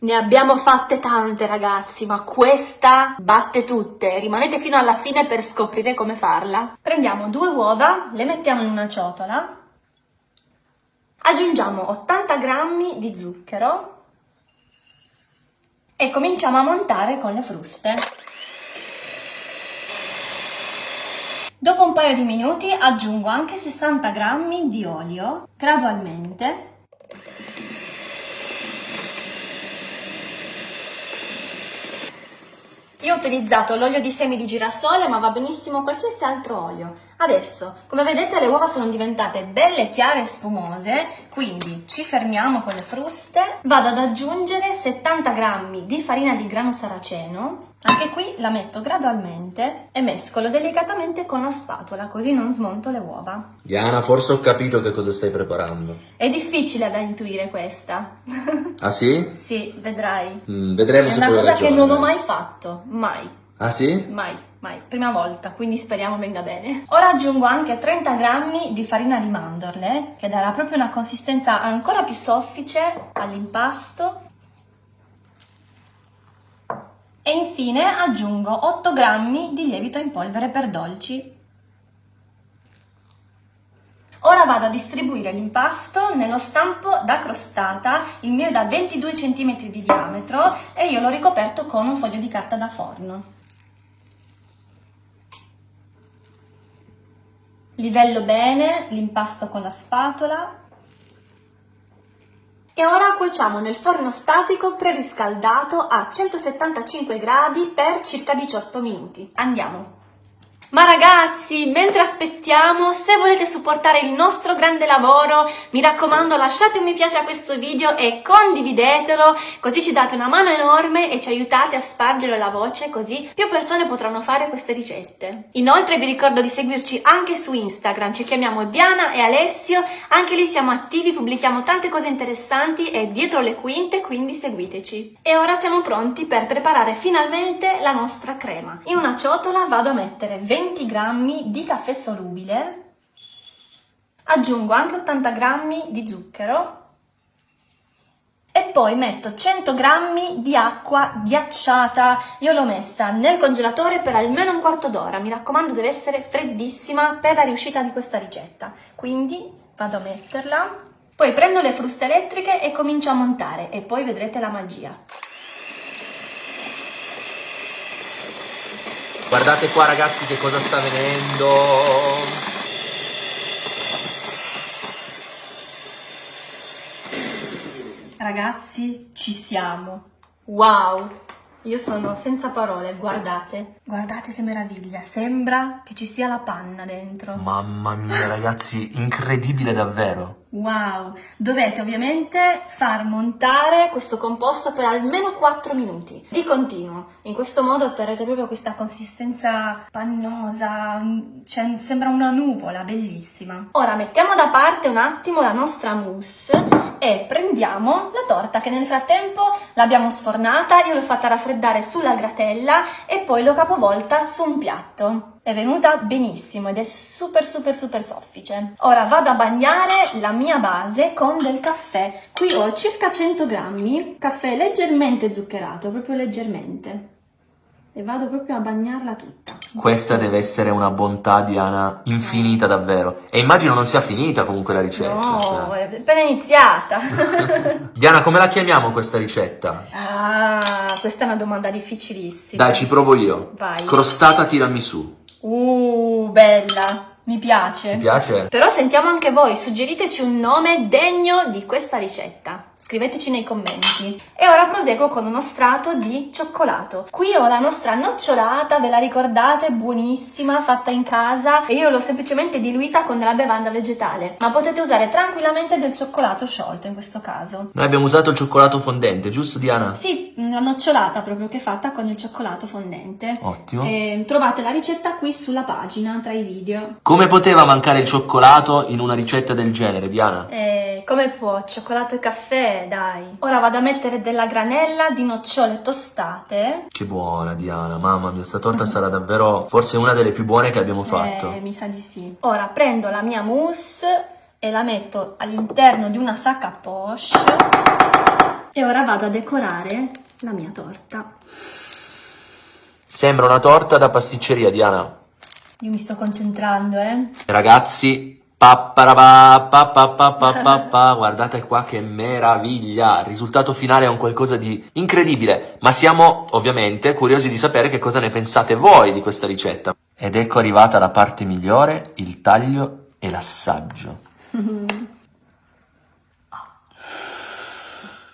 Ne abbiamo fatte tante ragazzi, ma questa batte tutte. Rimanete fino alla fine per scoprire come farla. Prendiamo due uova, le mettiamo in una ciotola, aggiungiamo 80 grammi di zucchero e cominciamo a montare con le fruste. Dopo un paio di minuti aggiungo anche 60 grammi di olio gradualmente Io ho utilizzato l'olio di semi di girasole, ma va benissimo qualsiasi altro olio. Adesso, come vedete, le uova sono diventate belle chiare e spumose, quindi ci fermiamo con le fruste. Vado ad aggiungere 70 g di farina di grano saraceno anche qui la metto gradualmente e mescolo delicatamente con la spatola, così non smonto le uova. Diana, forse ho capito che cosa stai preparando. È difficile da intuire questa. Ah sì? sì, vedrai. Mm, vedremo È se una poi cosa ragione. che non ho mai fatto, mai. Ah sì? Mai, mai. Prima volta, quindi speriamo venga bene. Ora aggiungo anche 30 grammi di farina di mandorle, che darà proprio una consistenza ancora più soffice all'impasto e infine aggiungo 8 grammi di lievito in polvere per dolci. Ora vado a distribuire l'impasto nello stampo da crostata, il mio è da 22 cm di diametro e io l'ho ricoperto con un foglio di carta da forno. Livello bene l'impasto con la spatola e ora cuociamo nel forno statico preriscaldato a 175 gradi per circa 18 minuti. Andiamo! Ma ragazzi, mentre aspettiamo, se volete supportare il nostro grande lavoro, mi raccomando lasciate un mi piace a questo video e condividetelo, così ci date una mano enorme e ci aiutate a spargere la voce, così più persone potranno fare queste ricette. Inoltre vi ricordo di seguirci anche su Instagram, ci chiamiamo Diana e Alessio, anche lì siamo attivi, pubblichiamo tante cose interessanti e dietro le quinte, quindi seguiteci. E ora siamo pronti per preparare finalmente la nostra crema. In una ciotola vado a mettere 20 20 g di caffè solubile, aggiungo anche 80 g di zucchero e poi metto 100 g di acqua ghiacciata. Io l'ho messa nel congelatore per almeno un quarto d'ora, mi raccomando deve essere freddissima per la riuscita di questa ricetta. Quindi vado a metterla, poi prendo le fruste elettriche e comincio a montare e poi vedrete la magia. Guardate qua ragazzi che cosa sta venendo. Ragazzi, ci siamo. Wow! Io sono senza parole, guardate. Guardate che meraviglia, sembra che ci sia la panna dentro. Mamma mia ragazzi, incredibile davvero. Wow! Dovete ovviamente far montare questo composto per almeno 4 minuti, di continuo. In questo modo otterrete proprio questa consistenza pannosa, cioè sembra una nuvola, bellissima. Ora mettiamo da parte un attimo la nostra mousse e prendiamo la torta che nel frattempo l'abbiamo sfornata, io l'ho fatta raffreddare sulla gratella e poi l'ho capovolta su un piatto. È venuta benissimo ed è super super super soffice. Ora vado a bagnare la mia base con del caffè. Qui ho circa 100 grammi, caffè leggermente zuccherato, proprio leggermente. E vado proprio a bagnarla tutta. Questa deve essere una bontà, Diana, infinita davvero. E immagino non sia finita comunque la ricetta. No, cioè. è appena iniziata. Diana, come la chiamiamo questa ricetta? ah, questa è una domanda difficilissima. Dai, ci provo io. Vai. Crostata tiramisù. Uh, bella. Mi piace. Ti piace? Però sentiamo anche voi, suggeriteci un nome degno di questa ricetta. Scriveteci nei commenti. E ora proseguo con uno strato di cioccolato. Qui ho la nostra nocciolata, ve la ricordate? Buonissima, fatta in casa. E io l'ho semplicemente diluita con della bevanda vegetale. Ma potete usare tranquillamente del cioccolato sciolto in questo caso. Noi abbiamo usato il cioccolato fondente, giusto Diana? Sì, la nocciolata proprio che è fatta con il cioccolato fondente. Ottimo. E trovate la ricetta qui sulla pagina tra i video. Come poteva mancare il cioccolato in una ricetta del genere, Diana? Eh, come può? Cioccolato e caffè, dai. Ora vado a mettere della granella di nocciole tostate. Che buona Diana, mamma mia, sta torta sarà davvero forse una delle più buone che abbiamo fatto. Eh, mi sa di sì. Ora prendo la mia mousse e la metto all'interno di una sacca poche E ora vado a decorare la mia torta. Sembra una torta da pasticceria, Diana. Io mi sto concentrando, eh. Ragazzi, papparabà, papapapapapà, guardate qua che meraviglia! Il risultato finale è un qualcosa di incredibile, ma siamo ovviamente curiosi di sapere che cosa ne pensate voi di questa ricetta. Ed ecco arrivata la parte migliore, il taglio e l'assaggio.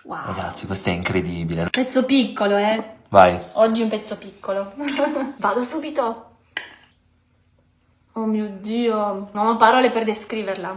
Wow. Ragazzi, questo è incredibile. Pezzo piccolo, eh. Vai. Oggi un pezzo piccolo. Vado subito. Oh mio Dio, non ho parole per descriverla.